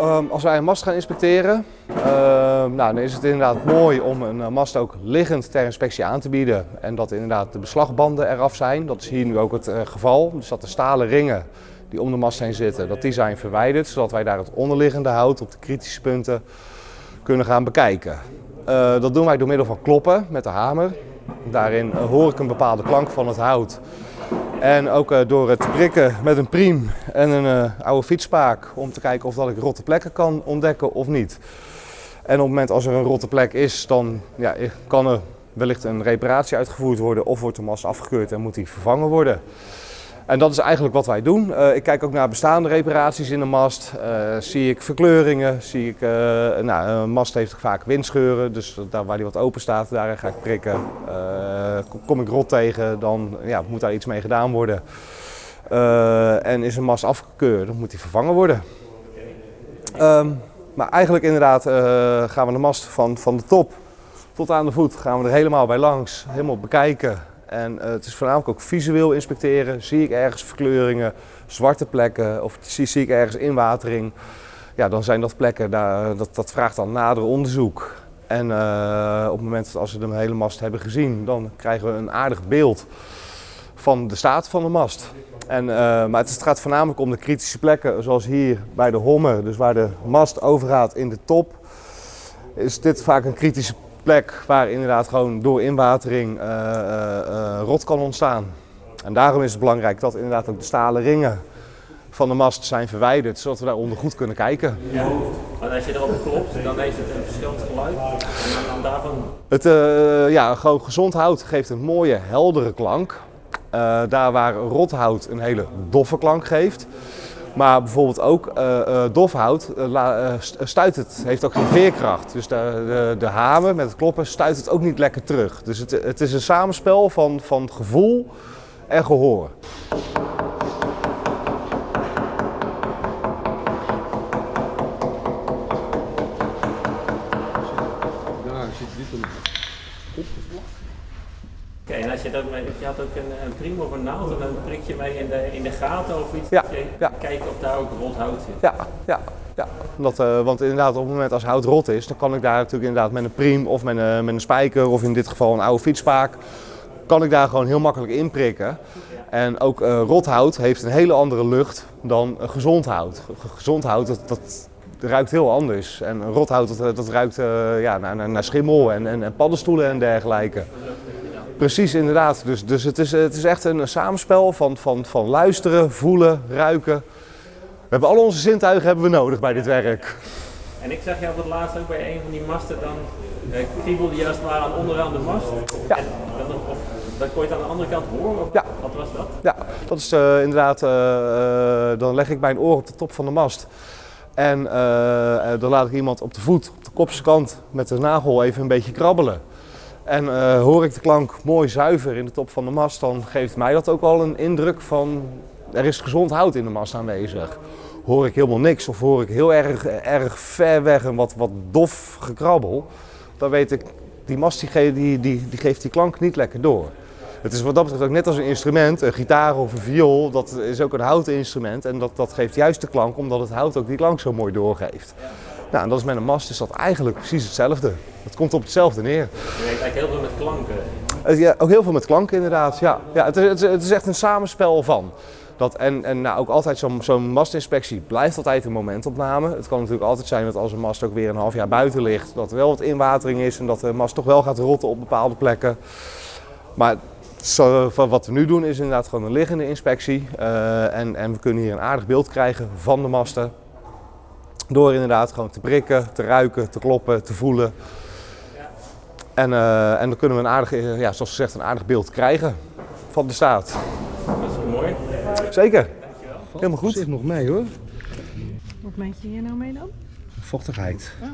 Ehm, als wij een mast gaan inspecteren, ehm, nou, dan is het inderdaad mooi om een eh, mast ook liggend ter inspectie aan te bieden. En dat inderdaad de beslagbanden eraf zijn. Dat is hier nu ook het eh, geval. Dus dat de stalen ringen die om de mast heen zitten, dat die zijn verwijderd. Zodat wij daar het onderliggende hout op de kritische punten kunnen gaan bekijken. Eh, dat doen wij door middel van kloppen met de hamer. Daarin hoor ik een bepaalde klank van het hout. En ook uh, door het prikken met een priem en een uh, oude fietsspaak om te kijken of dat ik rotte plekken kan ontdekken of niet. En op het moment als er een rotte plek is, dan ja, kan er wellicht een reparatie uitgevoerd worden of wordt de mast afgekeurd en moet die vervangen worden. En dat is eigenlijk wat wij doen. Ik kijk ook naar bestaande reparaties in de mast. Zie ik verkleuringen, zie ik, nou, een mast heeft vaak windscheuren, dus daar waar die wat open staat, daar ga ik prikken. Kom ik rot tegen, dan ja, moet daar iets mee gedaan worden. en is een mast afgekeurd, dan moet die vervangen worden. Um, maar eigenlijk inderdaad gaan we de mast van, van de top tot aan de voet gaan we er helemaal bij langs, helemaal bekijken. En het is voornamelijk ook visueel inspecteren. Zie ik ergens verkleuringen, zwarte plekken of zie, ik ergens inwatering. Ja, dan zijn dat plekken, dat, dat vraagt dan nader onderzoek. En uh, op het moment dat als we de hele mast hebben gezien, dan krijgen we een aardig beeld van de staat van de mast. En, uh, maar het gaat voornamelijk om de kritische plekken, zoals hier bij de Hommer, dus waar de mast overgaat in de top. Is dit vaak een kritische plek waar inderdaad gewoon door inwatering uh, rot kan ontstaan. En daarom is het belangrijk dat inderdaad ook de stalen ringen van de mast zijn verwijderd, zodat we daaronder goed kunnen kijken. Ja, maar als je erop klopt, dan heeft het een verschillend geluid. En dan daarvan... Het, uh, ja, gewoon gezond hout geeft een mooie, heldere klank. Uh, daar waar rothout een hele doffe klank geeft, maar bijvoorbeeld ook uh, uh, dofhout uh, stuit het, heeft ook geen veerkracht. Dus de, de, de, hamer met het kloppen stuit het ook niet lekker terug. Dus het, het is een samenspel van, van gevoel en gehoor. Oké, en als je, dat, je had ook een, een priem of een naald en dan prik je mee in de, in de gaten of iets. Ja, je ja. Kijken of daar ook rot hout zit. Ja, ja, ja. Dat, uh, want inderdaad op het moment als hout rot is, dan kan ik daar natuurlijk inderdaad met een priem of met een, met een spijker of in dit geval een oude fietsspaak, kan ik daar gewoon heel makkelijk in prikken. En ook uh, rothout heeft een hele andere lucht dan gezond hout. Gezond hout, dat, dat ruikt heel anders. En rothout, dat, dat ruikt ja, naar, naar schimmel en, en, en paddenstoelen en dergelijke. Precies, inderdaad. Dus, dus het, is, het is echt een samenspel van, van, van luisteren, voelen, ruiken. We hebben al onze zintuigen hebben we nodig bij dit werk. En ik zag jou voor het laatst ook bij een van die masten, dan eh, kriebelde je het ware aan onderaan de mast. Ja. En dan, of, dan kon je het aan de andere kant horen? Of Ja. Wat was dat? Ja, dat is uh, inderdaad, uh, dan leg ik mijn oor op de top van de mast. En dan laat ik iemand op de voet, op de kopse kant, met de nagel even een beetje krabbelen. En uh, hoor ik de klank mooi zuiver in de top van de mast, dan geeft mij dat ook al een indruk van er is gezond hout in de mast aanwezig. Hoor ik helemaal niks of hoor ik heel erg, erg ver weg een wat, wat dof gekrabbel, dan weet ik die mast die, die, die, die geeft die klank niet lekker door. Het is wat dat betreft ook net als een instrument, een gitaar of een viool, dat is ook een houten instrument en dat, dat geeft juist de klank omdat het hout ook die klank zo mooi doorgeeft. Nou, en dat is met een mast is dat eigenlijk precies hetzelfde. Het komt op hetzelfde neer. Je werkt eigenlijk heel veel met klanken. Ja, ook heel veel met klanken inderdaad. Ja, ja het, is, het is echt een samenspel van. Dat, en en nou, ook altijd zo'n zo mastinspectie blijft altijd een momentopname. Het kan natuurlijk altijd zijn dat als een mast ook weer een half jaar buiten ligt, dat er wel wat inwatering is en dat de mast toch wel gaat rotten op bepaalde plekken. Maar zo, wat we nu doen is inderdaad gewoon een liggende inspectie. Uh, en, en we kunnen hier een aardig beeld krijgen van de masten. Door inderdaad gewoon te prikken, te ruiken, te kloppen, te voelen. En, uh, en dan kunnen we een aardig, ja, zoals gezegd, een aardig beeld krijgen van de staat. Dat is mooi. Zeker. Helemaal goed. Zit nog mee hoor. Wat meet je hier nou mee dan? Vochtigheid. Oh.